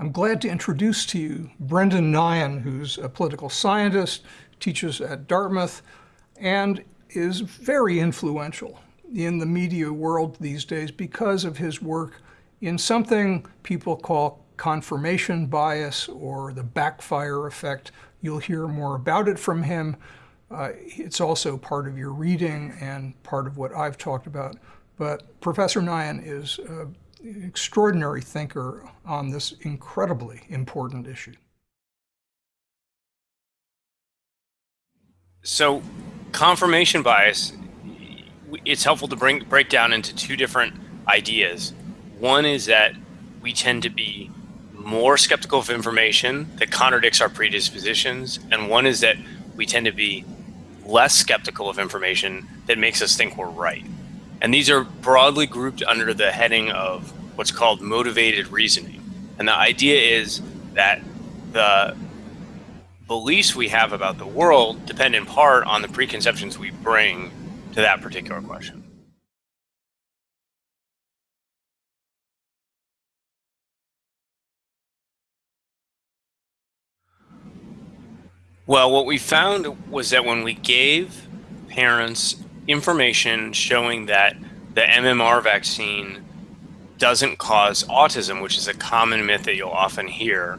I'm glad to introduce to you Brendan Nyhan, who's a political scientist, teaches at Dartmouth, and is very influential in the media world these days because of his work in something people call confirmation bias or the backfire effect. You'll hear more about it from him. Uh, it's also part of your reading and part of what I've talked about. But Professor Nyhan is extraordinary thinker on this incredibly important issue. So confirmation bias, it's helpful to bring break down into two different ideas. One is that we tend to be more skeptical of information that contradicts our predispositions, and one is that we tend to be less skeptical of information that makes us think we're right. And these are broadly grouped under the heading of what's called motivated reasoning. And the idea is that the beliefs we have about the world depend in part on the preconceptions we bring to that particular question. Well, what we found was that when we gave parents information showing that the MMR vaccine doesn't cause autism, which is a common myth that you'll often hear,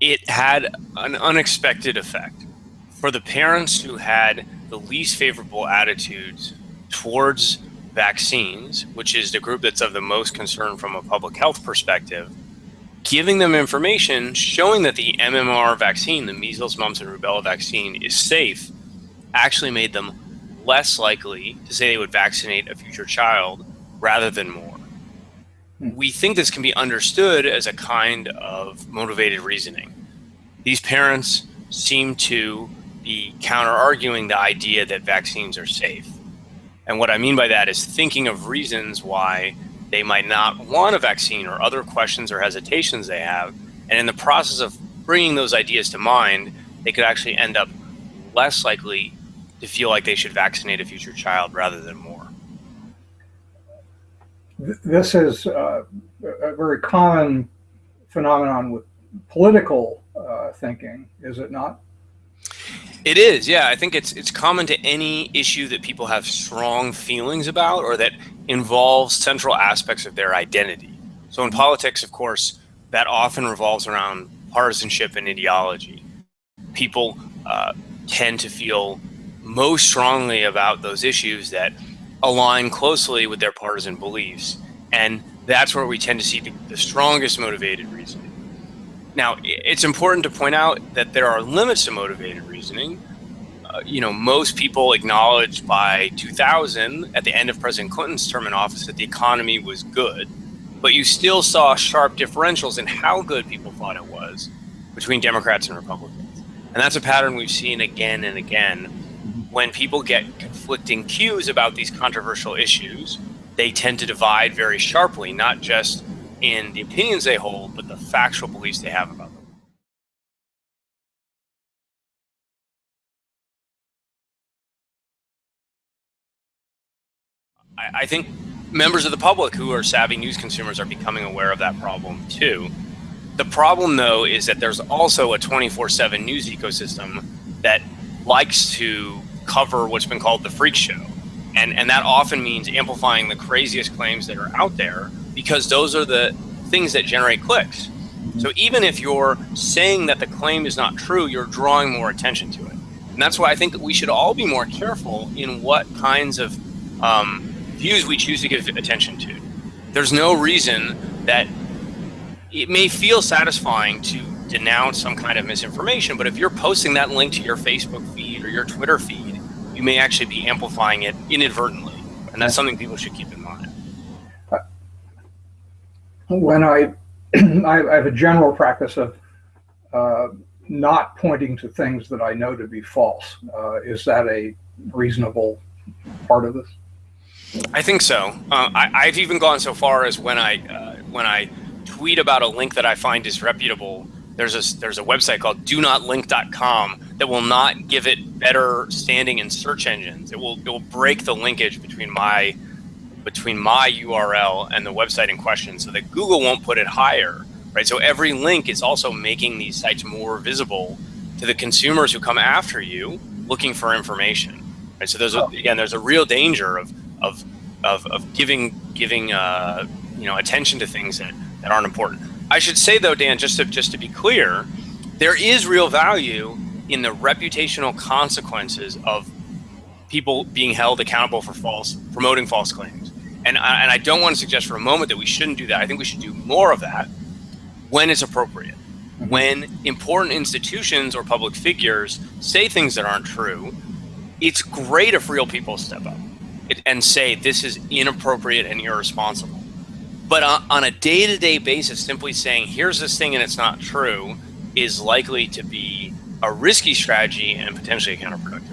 it had an unexpected effect. For the parents who had the least favorable attitudes towards vaccines, which is the group that's of the most concern from a public health perspective, giving them information showing that the MMR vaccine, the measles, mumps, and rubella vaccine, is safe, actually made them less likely to say they would vaccinate a future child rather than more. Hmm. We think this can be understood as a kind of motivated reasoning. These parents seem to be counter arguing the idea that vaccines are safe. And what I mean by that is thinking of reasons why they might not want a vaccine or other questions or hesitations they have. And in the process of bringing those ideas to mind, they could actually end up less likely to feel like they should vaccinate a future child rather than more. This is uh, a very common phenomenon with political uh, thinking, is it not? It is, yeah. I think it's it's common to any issue that people have strong feelings about or that involves central aspects of their identity. So in politics, of course, that often revolves around partisanship and ideology. People uh, tend to feel most strongly about those issues that align closely with their partisan beliefs. And that's where we tend to see the, the strongest motivated reasoning. Now, it's important to point out that there are limits to motivated reasoning. Uh, you know, most people acknowledged by 2000, at the end of President Clinton's term in office, that the economy was good. But you still saw sharp differentials in how good people thought it was between Democrats and Republicans. And that's a pattern we've seen again and again. When people get conflicting cues about these controversial issues, they tend to divide very sharply, not just in the opinions they hold, but the factual beliefs they have about them. I, I think members of the public who are savvy news consumers are becoming aware of that problem too. The problem, though, is that there's also a 24 7 news ecosystem that likes to cover what's been called the freak show. And, and that often means amplifying the craziest claims that are out there because those are the things that generate clicks. So even if you're saying that the claim is not true, you're drawing more attention to it. And that's why I think that we should all be more careful in what kinds of um, views we choose to give attention to. There's no reason that it may feel satisfying to denounce some kind of misinformation, but if you're posting that link to your Facebook feed or your Twitter feed, you may actually be amplifying it inadvertently. And that's something people should keep in mind when I, I have a general practice of uh, not pointing to things that I know to be false. Uh, is that a reasonable part of this? I think so. Uh, I, have even gone so far as when I uh, when I tweet about a link that I find disreputable. There's a there's a website called DoNotLink.com that will not give it better standing in search engines. It will it will break the linkage between my between my URL and the website in question so that Google won't put it higher right? So every link is also making these sites more visible to the consumers who come after you looking for information, right? So there's a, again, there's a real danger of of of, of giving giving uh, you know attention to things that, that aren't important. I should say though, Dan, just to just to be clear, there is real value in the reputational consequences of people being held accountable for false promoting false claims. And I, and I don't want to suggest for a moment that we shouldn't do that. I think we should do more of that when it's appropriate. Mm-hmm. When important institutions or public figures say things that aren't true, it's great if real people step up and say this is inappropriate and irresponsible. But on, on a day to day basis, simply saying, here's this thing and it's not true, is likely to be a risky strategy and potentially counterproductive.